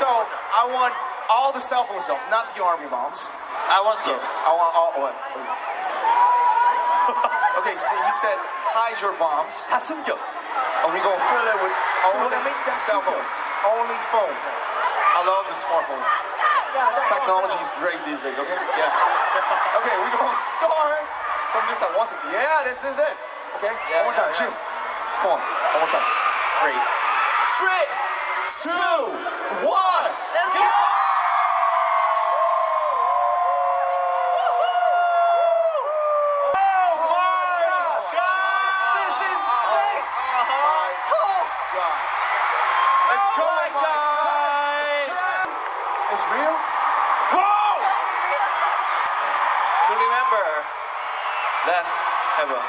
So I want all the cell phones though, not the army bombs. I want so. I want all. What? okay, see, he said hide your bombs, 다 숨겨. and we gonna fill it with only wanna make that cell phone, super. only phone. I love the smartphones. Technology is great these days. Okay. Yeah. okay, we gonna start from this side. One second. Yeah, this is it. Okay. Yeah, one more time. yeah, Two. Come on. One more time. Three. Three, two, It's real? Whoa! To remember, let's have a